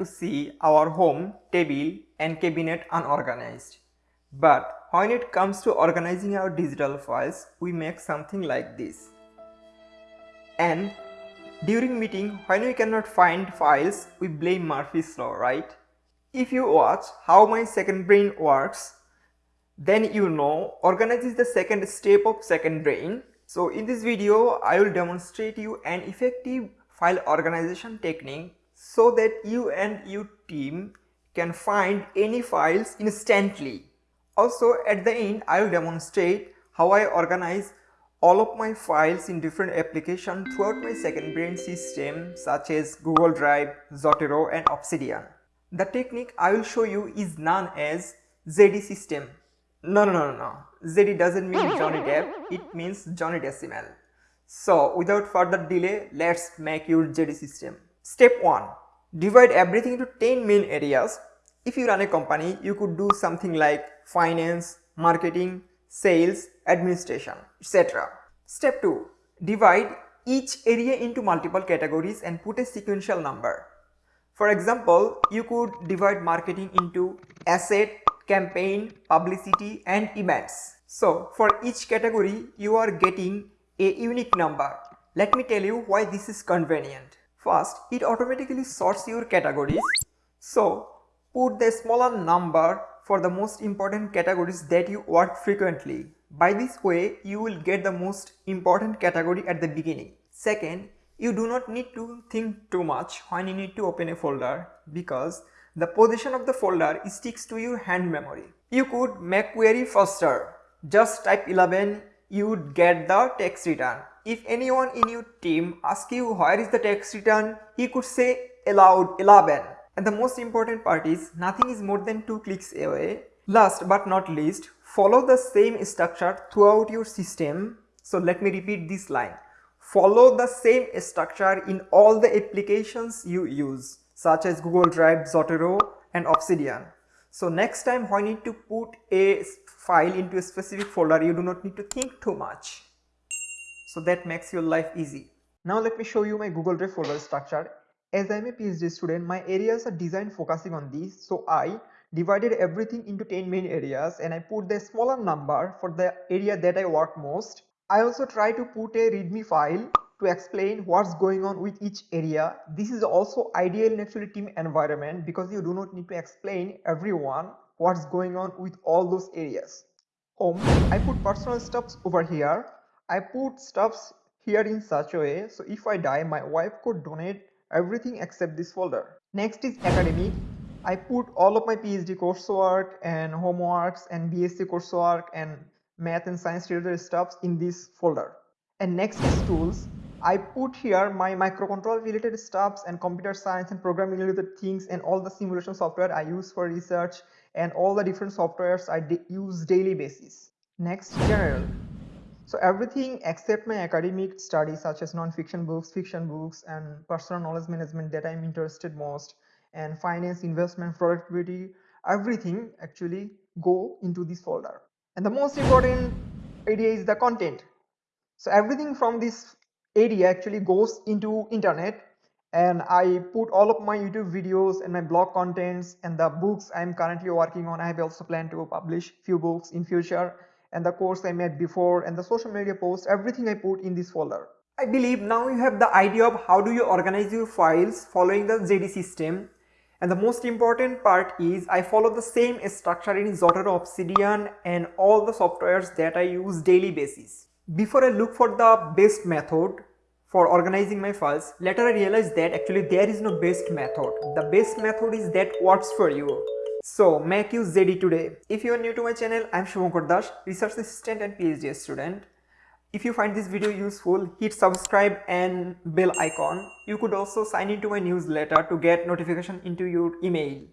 to see our home, table and cabinet unorganized. But when it comes to organizing our digital files, we make something like this. And during meeting, when we cannot find files, we blame Murphy's law, right? If you watch how my second brain works, then you know organize is the second step of second brain. So in this video, I will demonstrate you an effective file organization technique so that you and your team can find any files instantly. Also at the end I will demonstrate how I organize all of my files in different applications throughout my second brain system such as Google Drive, Zotero and Obsidian. The technique I will show you is known as JD system. No, no, no, no. JD doesn't mean Johnny Depp, it means Johnny Decimal. So without further delay, let's make your JD system. Step 1. Divide everything into 10 main areas. If you run a company, you could do something like finance, marketing, sales, administration, etc. Step 2. Divide each area into multiple categories and put a sequential number. For example, you could divide marketing into asset, campaign, publicity and events. So for each category, you are getting a unique number. Let me tell you why this is convenient. First, it automatically sorts your categories. So put the smaller number for the most important categories that you work frequently. By this way, you will get the most important category at the beginning. Second, you do not need to think too much when you need to open a folder because the position of the folder sticks to your hand memory. You could make query faster. Just type 11, you would get the text return. If anyone in your team asks you where is the text return, he could say aloud 11 and the most important part is nothing is more than 2 clicks away. Last but not least, follow the same structure throughout your system. So let me repeat this line. Follow the same structure in all the applications you use such as Google Drive, Zotero and Obsidian. So next time when you need to put a file into a specific folder, you do not need to think too much. So that makes your life easy. Now let me show you my Google Drive folder structure as I am a PhD student, my areas are designed focusing on these. So I divided everything into 10 main areas and I put the smaller number for the area that I work most. I also try to put a readme file to explain what's going on with each area. This is also ideal in actually team environment because you do not need to explain everyone what's going on with all those areas. Home, I put personal stuffs over here. I put stuffs here in such a way so if I die my wife could donate everything except this folder. Next is academic. I put all of my PhD coursework and homeworks and BSc coursework and math and science related stuffs in this folder. And next is tools. I put here my microcontroller related stuffs and computer science and programming related things and all the simulation software I use for research and all the different softwares I use daily basis. Next, general. So everything except my academic studies such as non-fiction books, fiction books and personal knowledge management that I'm interested most and finance, investment, productivity, everything actually go into this folder. And the most important area is the content. So everything from this area actually goes into internet and I put all of my YouTube videos and my blog contents and the books I'm currently working on. I have also planned to publish few books in future and the course I made before and the social media posts, everything I put in this folder. I believe now you have the idea of how do you organize your files following the JD system and the most important part is I follow the same structure in Zotero Obsidian and all the softwares that I use daily basis. Before I look for the best method for organizing my files, later I realized that actually there is no best method. The best method is that works for you. So make use JD today. If you are new to my channel, I am Shubhankar Das, research assistant and PhD student. If you find this video useful, hit subscribe and bell icon. You could also sign into my newsletter to get notification into your email.